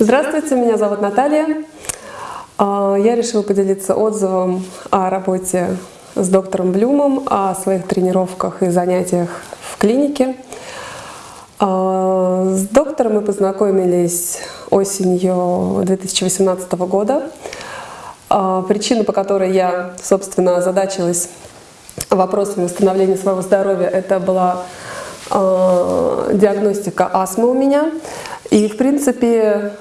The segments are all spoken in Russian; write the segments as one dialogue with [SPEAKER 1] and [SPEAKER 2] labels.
[SPEAKER 1] Здравствуйте, меня зовут Наталья. А, я решила поделиться отзывом о работе с доктором Блюмом, о своих тренировках и занятиях в клинике. А, с доктором мы познакомились осенью 2018 года. А, причина, по которой я, собственно, озадачилась вопросами восстановления своего здоровья, это была диагностика астмы у меня. И, в принципе,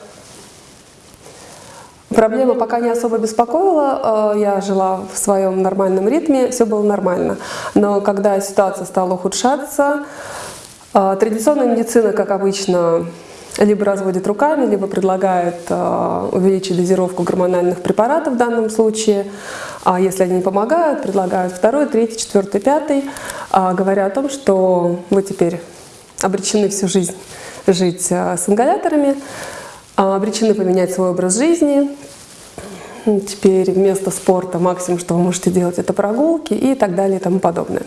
[SPEAKER 1] Проблема пока не особо беспокоила, э, я жила в своем нормальном ритме, все было нормально. Но когда ситуация стала ухудшаться, э, традиционная медицина, как обычно, либо разводит руками, либо предлагает э, увеличить дозировку гормональных препаратов в данном случае. А если они не помогают, предлагают второй, третий, четвертый, пятый, говоря о том, что вы теперь обречены всю жизнь жить с ингаляторами, обречены поменять свой образ жизни, Теперь вместо спорта максимум, что вы можете делать, это прогулки и так далее и тому подобное.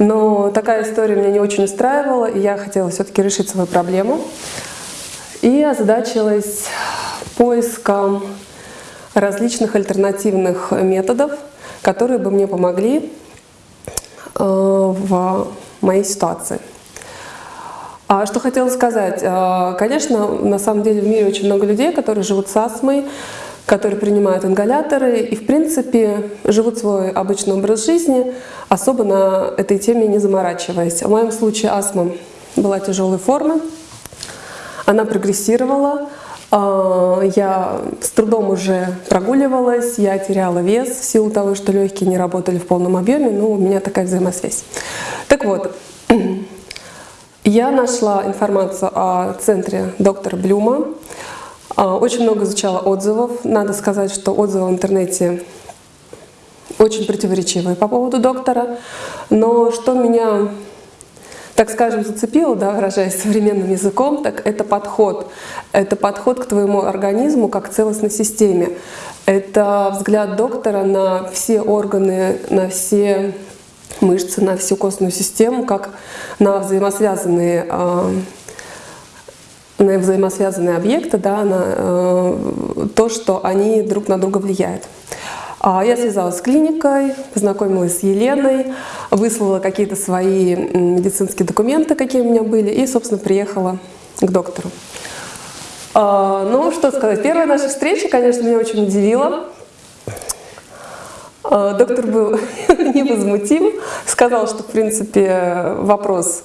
[SPEAKER 1] Но такая история меня не очень устраивала, и я хотела все-таки решить свою проблему. И озадачилась поиском различных альтернативных методов, которые бы мне помогли э, в моей ситуации. А что хотела сказать? Э, конечно, на самом деле в мире очень много людей, которые живут с астмой, которые принимают ингаляторы и, в принципе, живут свой обычный образ жизни, особо на этой теме не заморачиваясь. В моем случае астма была тяжелой формы, она прогрессировала, а, я с трудом уже прогуливалась, я теряла вес в силу того, что легкие не работали в полном объеме, но у меня такая взаимосвязь. Так вот, я нашла информацию о центре доктора Блюма, а, очень много изучала отзывов. Надо сказать, что отзывы в интернете очень противоречивые по поводу доктора. Но что меня, так скажем, зацепило, да, выражаясь современным языком, так это подход. Это подход к твоему организму как целостной системе. Это взгляд доктора на все органы, на все мышцы, на всю костную систему, как на взаимосвязанные а, на взаимосвязанные объекты, да, на э, то, что они друг на друга влияют. А я связалась с клиникой, познакомилась с Еленой, выслала какие-то свои медицинские документы, какие у меня были, и, собственно, приехала к доктору. А, ну, что сказать, первая наша встреча, конечно, меня очень удивила. А, доктор был невозмутим, сказал, что, в принципе, вопрос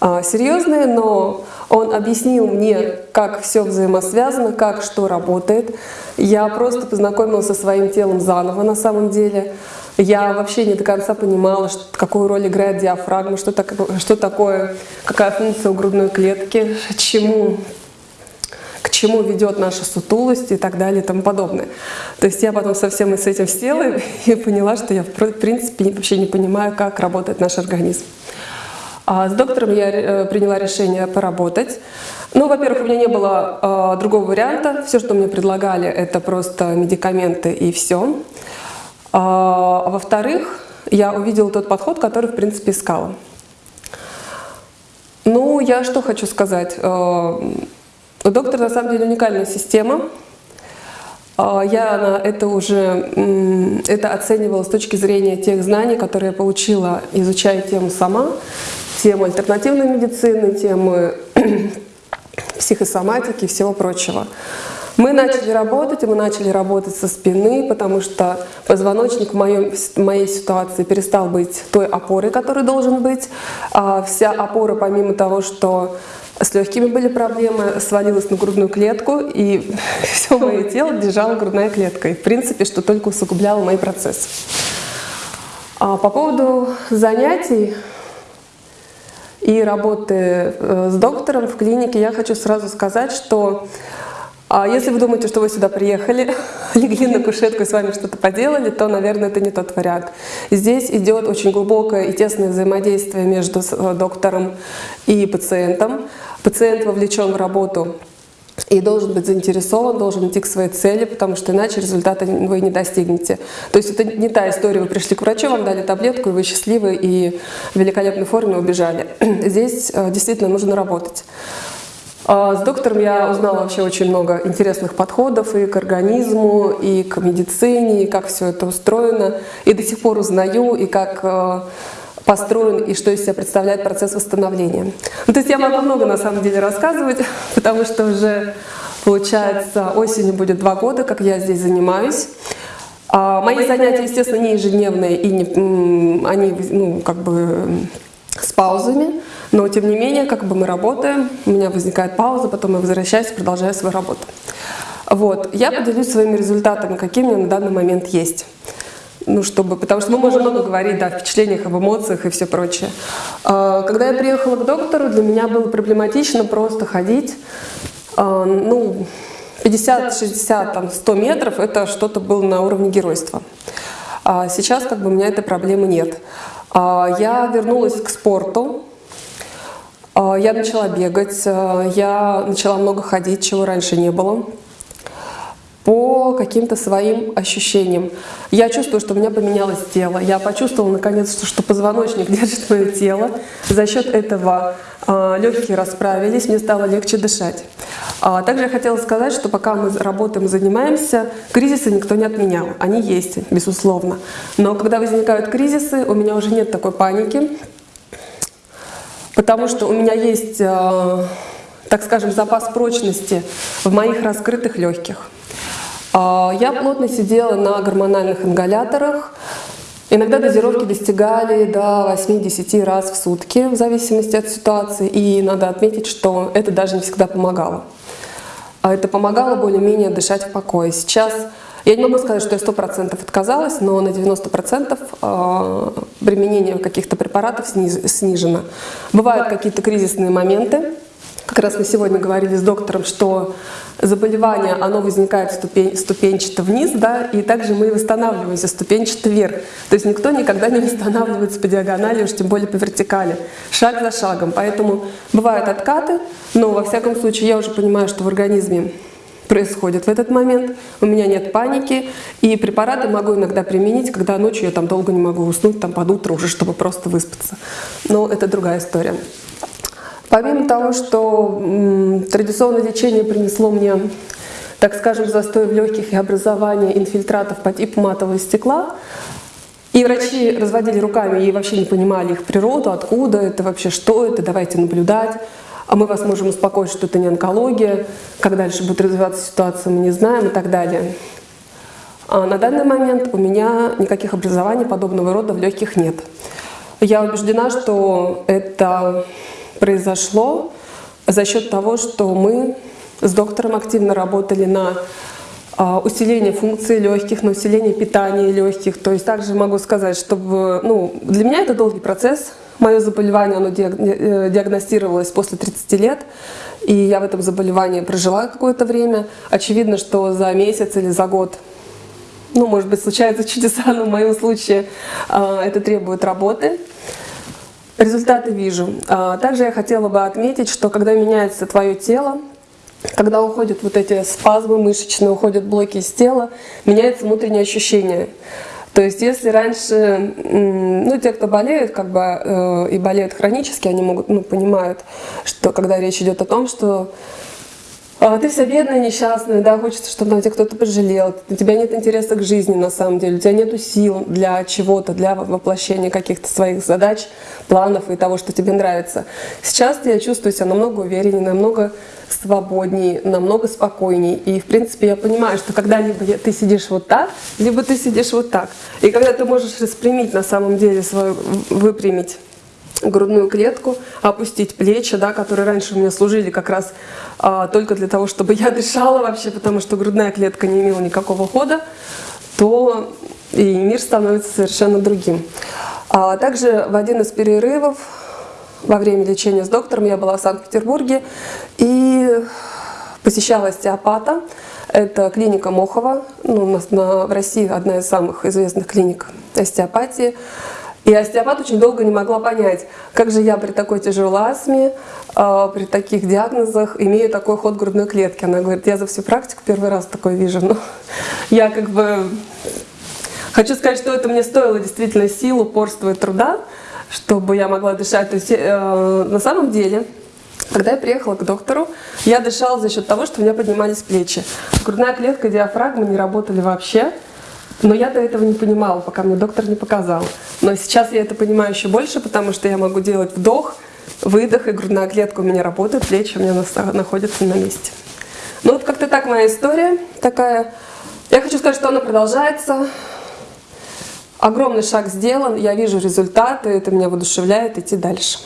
[SPEAKER 1] а, серьезный, но он объяснил мне, как все взаимосвязано, как что работает. Я просто познакомилась со своим телом заново на самом деле. Я вообще не до конца понимала, что, какую роль играет диафрагма, что, так, что такое, какая функция у грудной клетки, чему чему ведет наша сутулость и так далее и тому подобное. То есть я потом совсем с этим села и поняла, что я в принципе вообще не понимаю, как работает наш организм. А с доктором я э, приняла решение поработать. Ну, во-первых, у меня не было э, другого варианта. Все, что мне предлагали, это просто медикаменты и все. А, во-вторых, я увидела тот подход, который, в принципе, искала. Ну, я что хочу сказать. Доктор, на самом деле, уникальная система. А, я это уже это оценивала с точки зрения тех знаний, которые я получила, изучая тему сама тему альтернативной медицины, темы психосоматики и всего прочего. Мы начали работать, и мы начали работать со спины, потому что позвоночник в, моем, в моей ситуации перестал быть той опорой, которой должен быть. А вся опора, помимо того, что с легкими были проблемы, свалилась на грудную клетку, и все мое тело держала грудная клетка. И, в принципе, что только усугубляло мои процессы. А по поводу занятий, и работы э, с доктором в клинике, я хочу сразу сказать, что а если вы думаете, что вы сюда приехали, легли на кушетку и с вами что-то поделали, то, наверное, это не тот вариант. Здесь идет очень глубокое и тесное взаимодействие между э, доктором и пациентом. Пациент вовлечен в работу и должен быть заинтересован, должен идти к своей цели, потому что иначе результата вы не достигнете. То есть это не та история, вы пришли к врачу, вам дали таблетку, и вы счастливы и в великолепной форме убежали. Здесь э, действительно нужно работать. А, с доктором я узнала вообще очень много интересных подходов и к организму, и к медицине, и как все это устроено. И до сих пор узнаю, и как э, построен, и что из себя представляет процесс восстановления. Ну, то есть я могу много на самом деле рассказывать, потому что уже, получается, осенью будет два года, как я здесь занимаюсь. А мои занятия, естественно, не ежедневные, и не, они ну, как бы с паузами. Но тем не менее, как бы мы работаем, у меня возникает пауза, потом я возвращаюсь и продолжаю свою работу. Вот. Я поделюсь своими результатами, какие у меня на данный момент есть. Ну, чтобы, потому что мы можем много говорить да, о впечатлениях, об эмоциях и все прочее. А, когда я приехала к доктору, для меня было проблематично просто ходить, а, ну, 50, 60, там, 100 метров, это что-то было на уровне геройства. А сейчас как бы у меня этой проблемы нет. Я вернулась к спорту, я начала бегать, я начала много ходить, чего раньше не было по каким-то своим ощущениям. Я чувствую, что у меня поменялось тело. Я почувствовала наконец, что, что позвоночник держит мое тело. За счет этого э, легкие расправились, мне стало легче дышать. А, также я хотела сказать, что пока мы работаем, занимаемся, кризисы никто не отменял. Они есть, безусловно. Но когда возникают кризисы, у меня уже нет такой паники, потому что у меня есть, э, так скажем, запас прочности в моих раскрытых легких. Э, я плотно сидела на гормональных ингаляторах, Иногда дозировки достигали до 8-10 раз в сутки, в зависимости от ситуации, и надо отметить, что это даже не всегда помогало. А это помогало более-менее дышать в покое. Сейчас я не могу сказать, что я 100% отказалась, но на 90% а, применение каких-то препаратов снижено. Бывают какие-то кризисные моменты. Как раз мы сегодня говорили с доктором, что заболевание, оно возникает ступень, ступенчато вниз, да, и также мы восстанавливаемся ступенчато вверх. То есть никто никогда не восстанавливается по диагонали, уж тем более по вертикали, шаг за шагом. Поэтому бывают откаты, но во всяком случае я уже понимаю, что в организме происходит в этот момент, у меня нет паники, и препараты могу иногда применить, когда ночью я там долго не могу уснуть, там под утро уже, чтобы просто выспаться. Но это другая история. Помимо того, что традиционное лечение принесло мне, так скажем, застой в легких и образование инфильтратов по типу матового стекла, и врачи разводили руками и вообще не понимали их природу, откуда это вообще, что это, давайте наблюдать а мы вас можем успокоить, что это не онкология, как дальше будет развиваться ситуация, мы не знаем и так далее. А на данный момент у меня никаких образований подобного рода в легких нет. Я убеждена, что это произошло за счет того, что мы с доктором активно работали на а, усиление функции легких, на усиление питания легких. То есть также могу сказать, чтобы ну, для меня это долгий процесс, Мое заболевание оно э, диагностировалось после 30 лет, и я в этом заболевании прожила какое-то время. Очевидно, что за месяц или за год, ну, может быть, случаются чудеса, но в моем случае а, это требует работы. Результаты вижу. А, также я хотела бы отметить, что когда меняется твое тело, когда уходят вот эти спазмы мышечные, уходят блоки из тела, меняется внутреннее ощущение. То есть если раньше, ну, те, кто болеют, как бы, э, и болеют хронически, они могут, ну, понимают, что когда речь идет о том, что ты вся бедная, несчастная, да, хочется, чтобы на тебя кто-то пожалел, у тебя нет интереса к жизни на самом деле, у тебя нет сил для чего-то, для воплощения каких-то своих задач, планов и того, что тебе нравится. Сейчас я чувствую себя намного увереннее, намного свободнее, намного спокойнее. И, в принципе, я понимаю, что когда либо ты сидишь вот так, либо ты сидишь вот так. И когда ты можешь распрямить на самом деле свою, выпрямить грудную клетку, опустить плечи, да, которые раньше у меня служили как раз а, только для того, чтобы я дышала вообще, потому что грудная клетка не имела никакого хода, то и мир становится совершенно другим. А также в один из перерывов во время лечения с доктором я была в Санкт-Петербурге и посещала остеопата. Это клиника Мохова, ну, у нас на, в России одна из самых известных клиник остеопатии. И остеопат очень долго не могла понять, как же я при такой тяжелой астме, э, при таких диагнозах имею такой ход грудной клетки. Она говорит, я за всю практику первый раз такое вижу. Но я как бы хочу сказать, что это мне стоило действительно сил, упорства и труда, чтобы я могла дышать. То есть э, на самом деле Когда я приехала к доктору, я дышала за счет того, что у меня поднимались плечи. Грудная клетка, диафрагма не работали вообще. Но я до этого не понимала, пока мне доктор не показал. Но сейчас я это понимаю еще больше, потому что я могу делать вдох, выдох, и грудная клетка у меня работает, плечи у меня находятся на месте. Ну вот как-то так моя история такая. Я хочу сказать, что она продолжается. Огромный шаг сделан, я вижу результаты, это меня воодушевляет идти дальше.